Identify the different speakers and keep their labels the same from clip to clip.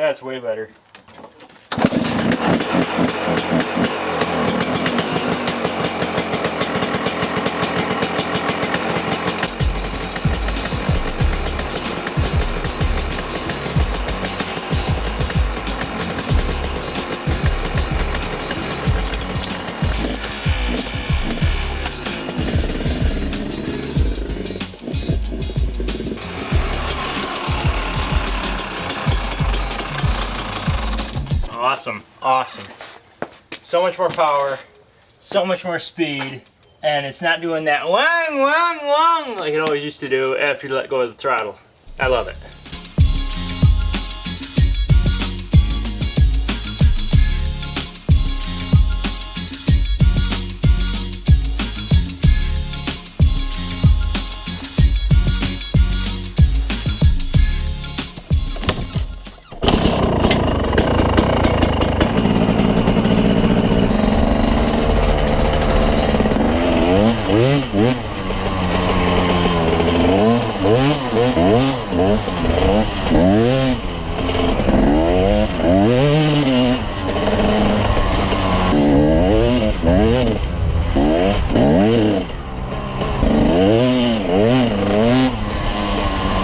Speaker 1: That's way better. Awesome, awesome. So much more power, so much more speed, and it's not doing that wang, wang, wang like it always used to do after you let go of the throttle. I love it.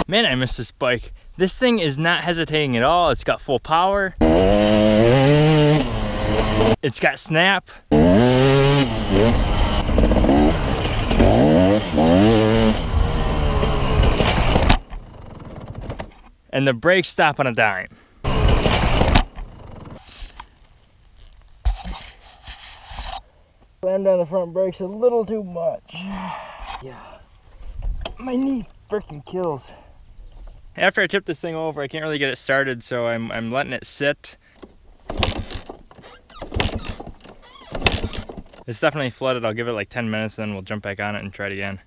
Speaker 1: Man, I miss this bike. This thing is not hesitating at all. It's got full power. It's got snap. And the brakes stop on a dime. Slammed on the front brakes a little too much. Yeah. My knee freaking kills. After I tip this thing over, I can't really get it started, so I'm, I'm letting it sit. It's definitely flooded. I'll give it like 10 minutes, and then we'll jump back on it and try it again.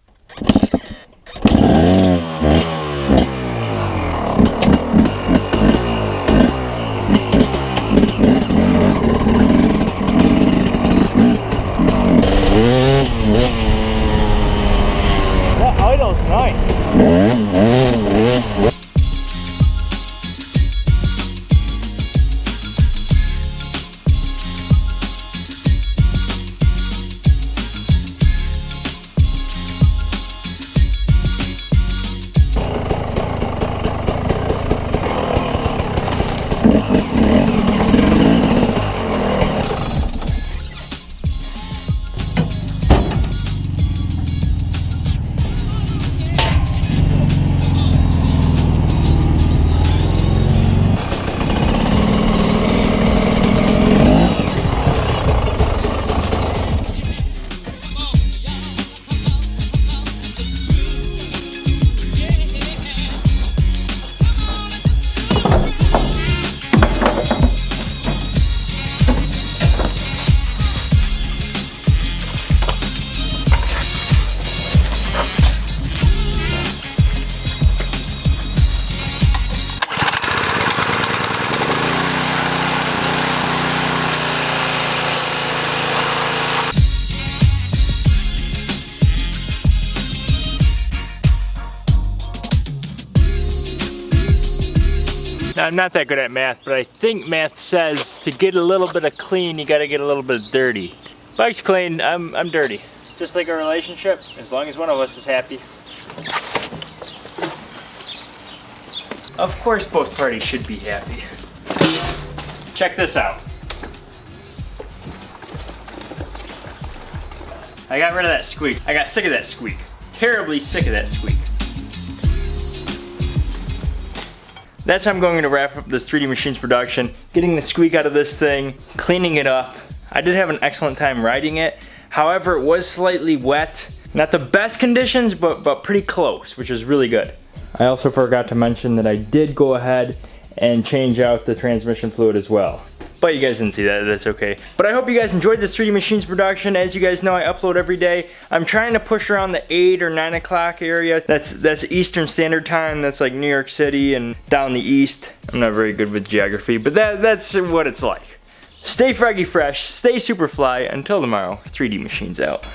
Speaker 1: Now, I'm not that good at math, but I think math says to get a little bit of clean, you gotta get a little bit of dirty. Bike's clean, I'm, I'm dirty. Just like a relationship, as long as one of us is happy. Of course both parties should be happy. Check this out. I got rid of that squeak. I got sick of that squeak. Terribly sick of that squeak. That's how I'm going to wrap up this 3D Machines production. Getting the squeak out of this thing, cleaning it up. I did have an excellent time riding it. However, it was slightly wet. Not the best conditions, but, but pretty close, which is really good. I also forgot to mention that I did go ahead and change out the transmission fluid as well. But you guys didn't see that, that's okay. But I hope you guys enjoyed this 3D Machines production. As you guys know, I upload every day. I'm trying to push around the 8 or 9 o'clock area. That's, that's Eastern Standard Time. That's like New York City and down the east. I'm not very good with geography, but that, that's what it's like. Stay froggy fresh, stay super fly. Until tomorrow, 3D Machines out.